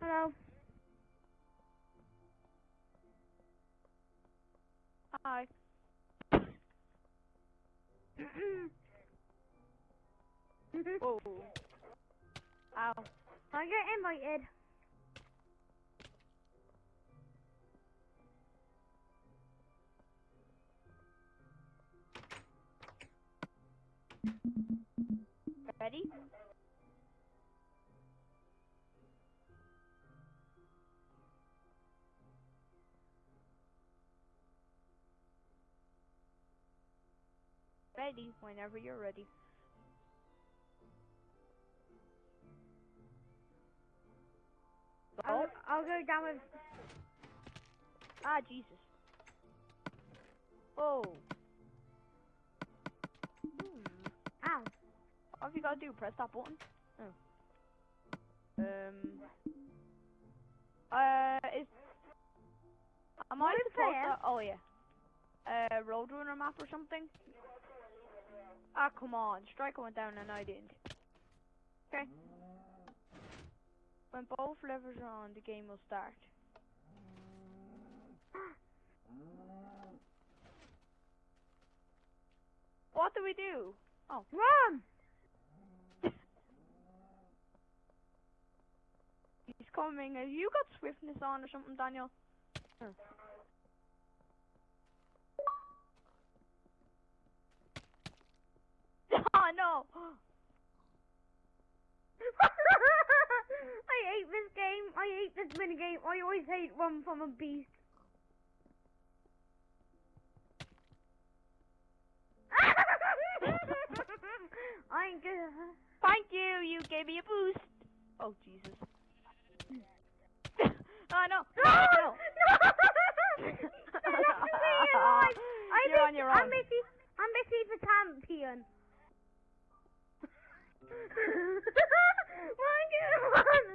Hello. Hi. Whoa. Ow. I get invited. Ready, whenever you're ready. I'll, Oh, I'll go down with. ah, Jesus. Oh. Hmm. Ow. What have you got to do? Press that button? Oh. Um. Uh, is. Am I supposed to. Oh, yeah. Uh, Roadrunner map or something? Ah, come on. Striker went down and I didn't. Okay. When both levers are on, the game will start. What do we do? Oh. Run! He's coming. Have you got swiftness on or something, Daniel? Oh. I hate this game. I hate this mini game. I always hate Run from a Beast. I ain't good. Thank you. You gave me a boost. Oh Jesus! oh no! No! No! I You're on your I'm own. Missy. I'm Missy the champion. One, two, one.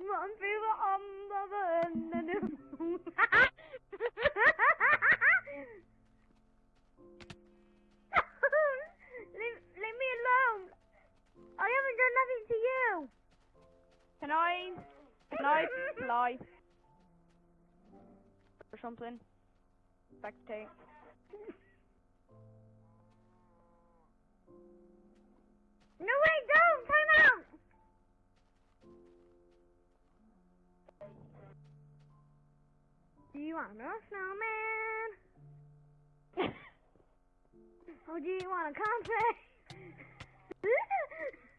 Run through the umbrella and then leave, leave me alone. I haven't done nothing to you. Can I? Can I fly? Or something? Spectate. No, wait, don't! Time out! Do you want a snowman? Or do you want a contract?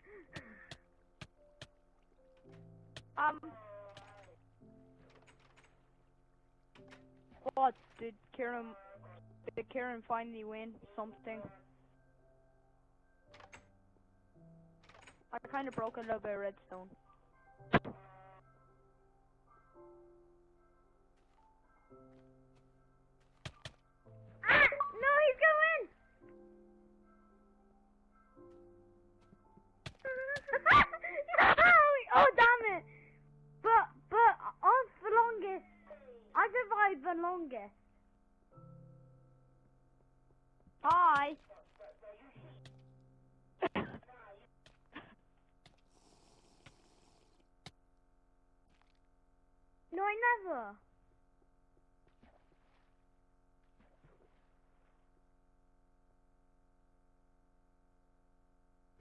Um. What did Karen, Did Kieran finally win something? I kind of broke a little bit of redstone. ah! No, he's going! no! Oh, damn it! But, but, I was the longest. I survived the longest. Hi. No,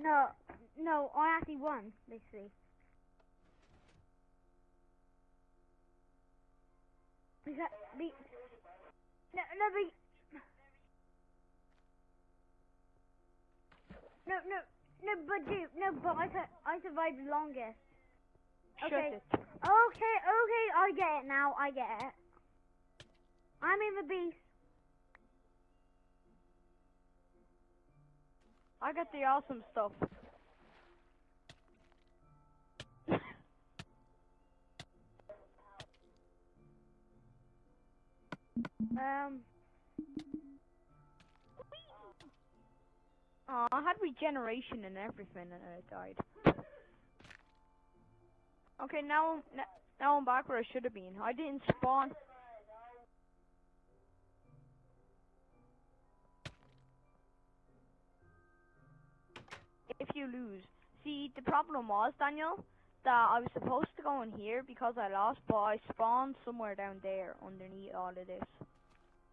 No, no, I actually won, basically. Because the, no, no, the, no, no, no, but dude, no, but I, I survived the longest. Okay. Okay, okay, I get it now. I get it. I'm in the beast. I got the awesome stuff. Um, Aw, I had regeneration and everything and then it died. Okay, now now I'm back where I should have been. I didn't spawn. If you lose. See, the problem was, Daniel, that I was supposed to go in here because I lost, but I spawned somewhere down there underneath all of this.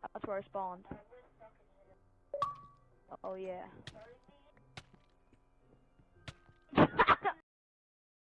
That's where I spawned. Oh, yeah.